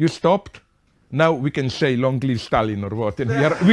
You stopped. Now we can say long live Stalin or what. And we are, we